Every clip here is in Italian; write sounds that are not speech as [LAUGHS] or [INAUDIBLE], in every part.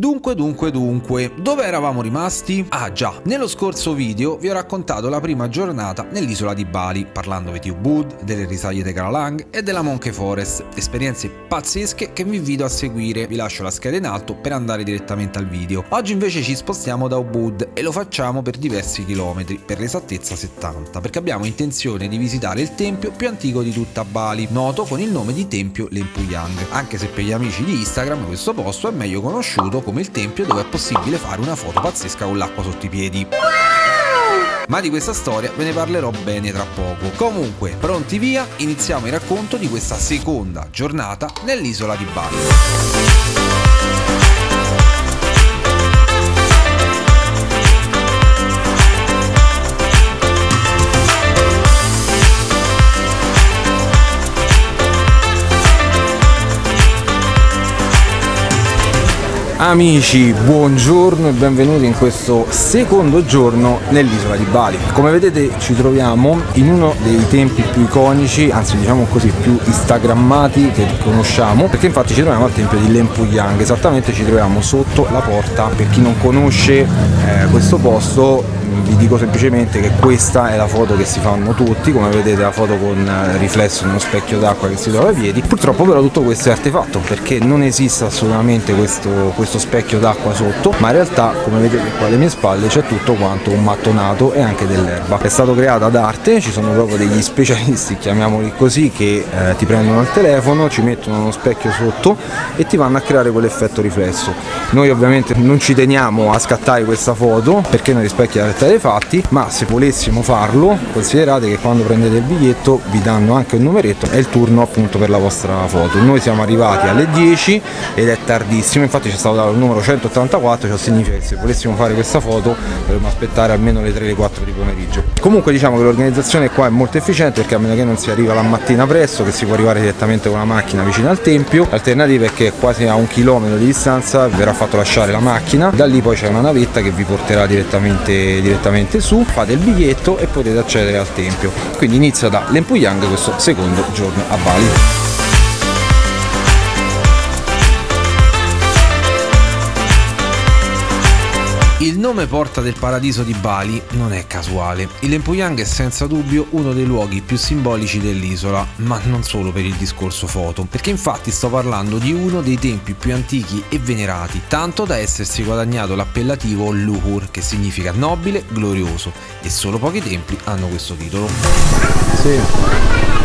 Dunque, dunque, dunque, dove eravamo rimasti? Ah già, nello scorso video vi ho raccontato la prima giornata nell'isola di Bali, parlandovi di Ubud, delle risaie di Kalalang e della Monkey Forest, esperienze pazzesche che vi invito a seguire, vi lascio la scheda in alto per andare direttamente al video. Oggi invece ci spostiamo da Ubud e lo facciamo per diversi chilometri, per l'esattezza 70, perché abbiamo intenzione di visitare il tempio più antico di tutta Bali, noto con il nome di Tempio Lempuyang, anche se per gli amici di Instagram questo posto è meglio conosciuto come il tempio dove è possibile fare una foto pazzesca con l'acqua sotto i piedi. Ma di questa storia ve ne parlerò bene tra poco. Comunque, pronti via, iniziamo il racconto di questa seconda giornata nell'isola di Bali. Amici, buongiorno e benvenuti in questo secondo giorno nell'isola di Bali. Come vedete ci troviamo in uno dei tempi più iconici, anzi diciamo così, più instagrammati che conosciamo, perché infatti ci troviamo al tempio di Lempuyang, esattamente ci troviamo sotto la porta. Per chi non conosce eh, questo posto vi dico semplicemente che questa è la foto che si fanno tutti, come vedete la foto con eh, riflesso in uno specchio d'acqua che si trova ai piedi. Purtroppo però tutto questo è artefatto perché non esiste assolutamente questo, questo specchio d'acqua sotto, ma in realtà come vedete qua alle mie spalle c'è tutto quanto un mattonato e anche dell'erba. È stato creato ad arte, ci sono proprio degli [LAUGHS] specialisti, chiamiamoli così, che eh, ti prendono il telefono, ci mettono uno specchio sotto e ti vanno a creare quell'effetto riflesso. Noi ovviamente non ci teniamo a scattare questa foto perché noi rispecchia la realtà dei fatti ma se volessimo farlo considerate che quando prendete il biglietto vi danno anche un numeretto è il turno appunto per la vostra foto. Noi siamo arrivati alle 10 ed è tardissimo infatti ci è stato dato il numero 184 ciò significa che se volessimo fare questa foto dovremmo aspettare almeno le 3 le 4 di pomeriggio. Comunque diciamo che l'organizzazione qua è molto efficiente perché a meno che non si arriva la mattina presto che si può arrivare direttamente con la macchina vicino al tempio l'alternativa è che quasi a un chilometro di distanza verrà fatto lasciare la macchina da lì poi c'è una navetta che vi porterà direttamente, direttamente direttamente su, fate il biglietto e potete accedere al tempio. Quindi inizia da Lempuyang questo secondo giorno a Bali. Il nome porta del paradiso di Bali non è casuale. Il Lempuyang è senza dubbio uno dei luoghi più simbolici dell'isola, ma non solo per il discorso foto, perché infatti sto parlando di uno dei tempi più antichi e venerati, tanto da essersi guadagnato l'appellativo Luhur, che significa nobile, glorioso, e solo pochi templi hanno questo titolo. Sì.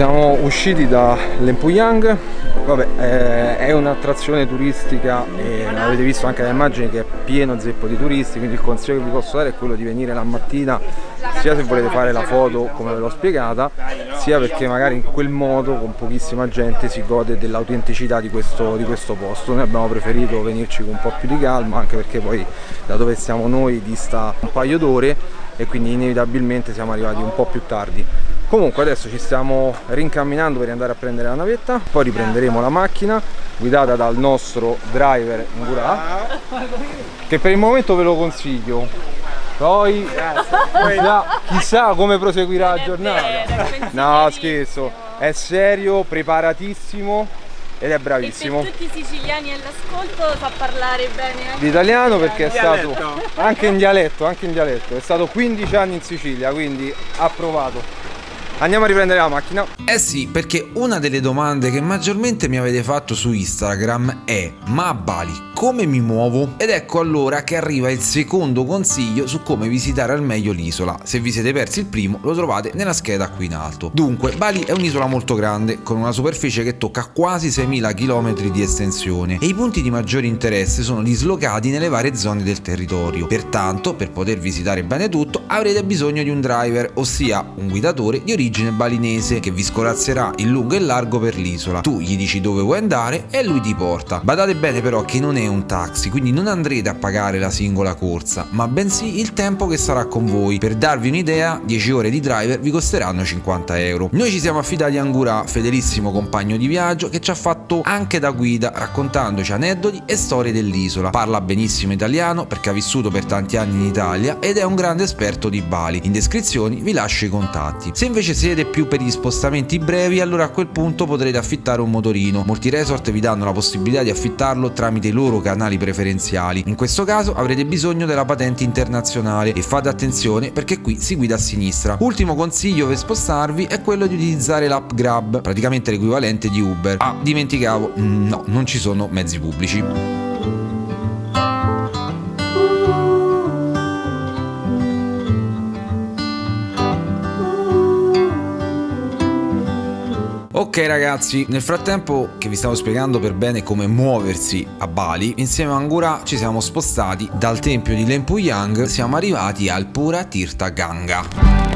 Siamo usciti da Lempuyang Vabbè, eh, è un'attrazione turistica e avete visto anche dalle immagini che è pieno zeppo di turisti, quindi il consiglio che vi posso dare è quello di venire la mattina sia se volete fare la foto come ve l'ho spiegata, sia perché magari in quel modo con pochissima gente si gode dell'autenticità di di questo posto. Noi abbiamo preferito venirci con un po' più di calma, anche perché poi da dove siamo noi dista un paio d'ore e quindi inevitabilmente siamo arrivati un po' più tardi comunque adesso ci stiamo rincamminando per andare a prendere la navetta poi riprenderemo la macchina guidata dal nostro driver Ngura che per il momento ve lo consiglio. Poi chissà, chissà come proseguirà la giornata. No scherzo è serio preparatissimo ed è bravissimo. E per tutti i siciliani all'ascolto sa parlare bene anche l'italiano perché è stato anche in dialetto, anche in dialetto, è stato 15 anni in Sicilia, quindi ha provato. Andiamo a riprendere la macchina. Eh sì, perché una delle domande che maggiormente mi avete fatto su Instagram è ma a Bali come mi muovo? Ed ecco allora che arriva il secondo consiglio su come visitare al meglio l'isola. Se vi siete persi il primo lo trovate nella scheda qui in alto. Dunque, Bali è un'isola molto grande, con una superficie che tocca quasi 6.000 km di estensione e i punti di maggiore interesse sono dislocati nelle varie zone del territorio. Pertanto, per poter visitare bene tutto, avrete bisogno di un driver, ossia un guidatore di origine balinese che vi scolazzerà in lungo e largo per l'isola. Tu gli dici dove vuoi andare e lui ti porta. Badate bene però che non è un taxi, quindi non andrete a pagare la singola corsa, ma bensì il tempo che sarà con voi. Per darvi un'idea, 10 ore di driver vi costeranno 50 euro. Noi ci siamo affidati a Angura, fedelissimo compagno di viaggio, che ci ha fatto anche da guida, raccontandoci aneddoti e storie dell'isola. Parla benissimo italiano perché ha vissuto per tanti anni in Italia ed è un grande esperto di Bali. In descrizioni vi lascio i contatti. Se invece siete più per gli spostamenti brevi, allora a quel punto potrete affittare un motorino. Molti resort vi danno la possibilità di affittarlo tramite i loro canali preferenziali. In questo caso avrete bisogno della patente internazionale e fate attenzione perché qui si guida a sinistra. Ultimo consiglio per spostarvi è quello di utilizzare l'app Grab, praticamente l'equivalente di Uber. Ah, dimenticavo, no, non ci sono mezzi pubblici. Ragazzi, nel frattempo che vi stavo spiegando per bene come muoversi a Bali, insieme a Angura ci siamo spostati dal tempio di Lempuyang, siamo arrivati al Pura Tirtha Ganga.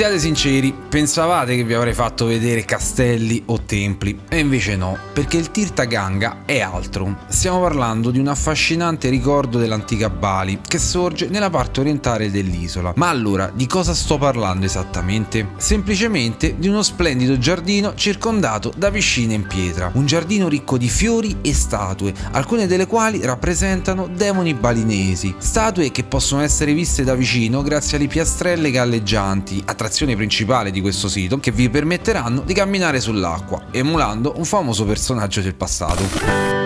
Siate sinceri, pensavate che vi avrei fatto vedere castelli o templi, e invece no, perché il Tirta Ganga è altro. Stiamo parlando di un affascinante ricordo dell'antica Bali, che sorge nella parte orientale dell'isola. Ma allora, di cosa sto parlando esattamente? Semplicemente di uno splendido giardino circondato da piscine in pietra. Un giardino ricco di fiori e statue, alcune delle quali rappresentano demoni balinesi. Statue che possono essere viste da vicino grazie alle piastrelle galleggianti, attrazioni l'attrazione principale di questo sito che vi permetteranno di camminare sull'acqua, emulando un famoso personaggio del passato.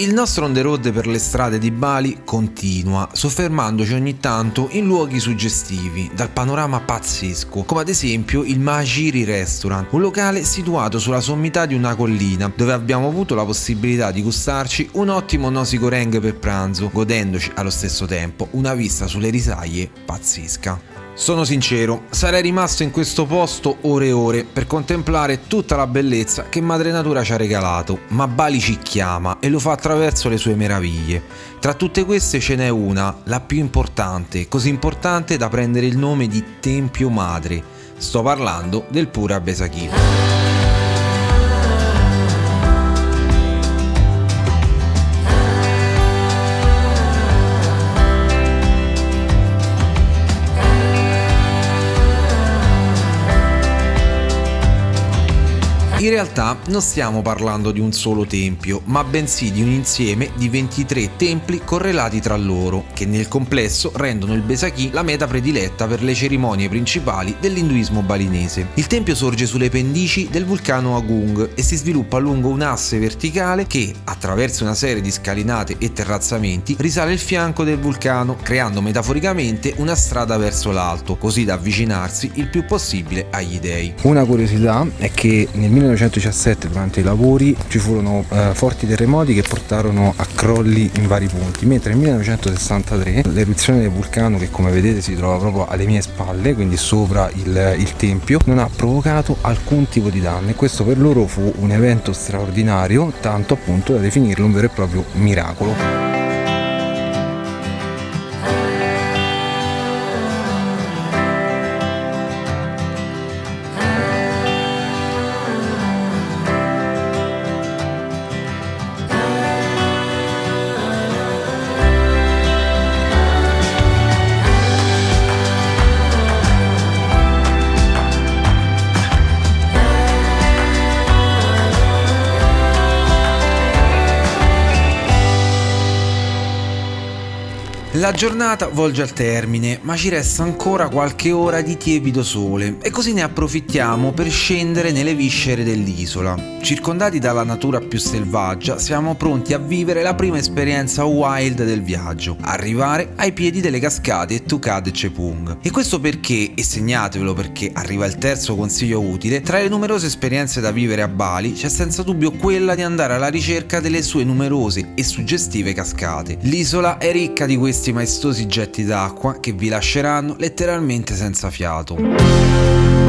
Il nostro on the road per le strade di Bali continua, soffermandoci ogni tanto in luoghi suggestivi, dal panorama pazzesco, come ad esempio il Mahajiri Restaurant, un locale situato sulla sommità di una collina, dove abbiamo avuto la possibilità di gustarci un ottimo nasi goreng per pranzo, godendoci allo stesso tempo una vista sulle risaie pazzesca. Sono sincero, sarei rimasto in questo posto ore e ore per contemplare tutta la bellezza che Madre Natura ci ha regalato, ma Bali ci chiama e lo fa attraverso le sue meraviglie. Tra tutte queste ce n'è una, la più importante, così importante da prendere il nome di Tempio Madre. Sto parlando del Pura Besakhi. In realtà non stiamo parlando di un solo tempio, ma bensì di un insieme di 23 templi correlati tra loro, che nel complesso rendono il Besakhi la meta prediletta per le cerimonie principali dell'induismo balinese. Il tempio sorge sulle pendici del vulcano Agung e si sviluppa lungo un asse verticale che, attraverso una serie di scalinate e terrazzamenti, risale il fianco del vulcano, creando metaforicamente una strada verso l'alto, così da avvicinarsi il più possibile agli dei. Una curiosità è che nel 1917 durante i lavori ci furono eh, forti terremoti che portarono a crolli in vari punti, mentre nel 1963 l'eruzione del vulcano che come vedete si trova proprio alle mie spalle, quindi sopra il, il tempio, non ha provocato alcun tipo di danno e questo per loro fu un evento straordinario, tanto appunto da definirlo un vero e proprio miracolo. La giornata volge al termine, ma ci resta ancora qualche ora di tiepido sole e così ne approfittiamo per scendere nelle viscere dell'isola. Circondati dalla natura più selvaggia, siamo pronti a vivere la prima esperienza wild del viaggio, arrivare ai piedi delle cascate Tukad e Cepung. E questo perché, e segnatevelo perché arriva il terzo consiglio utile, tra le numerose esperienze da vivere a Bali c'è senza dubbio quella di andare alla ricerca delle sue numerose e suggestive cascate. L'isola è ricca di questi maestosi getti d'acqua che vi lasceranno letteralmente senza fiato.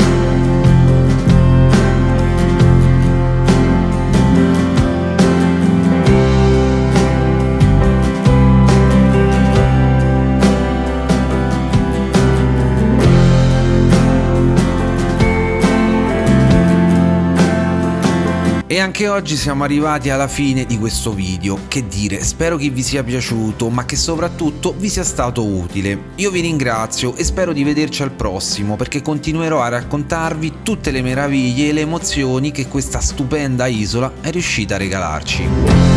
Anche oggi siamo arrivati alla fine di questo video. Che dire, spero che vi sia piaciuto, ma che soprattutto vi sia stato utile. Io vi ringrazio e spero di vederci al prossimo perché continuerò a raccontarvi tutte le meraviglie e le emozioni che questa stupenda isola è riuscita a regalarci.